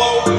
Oh.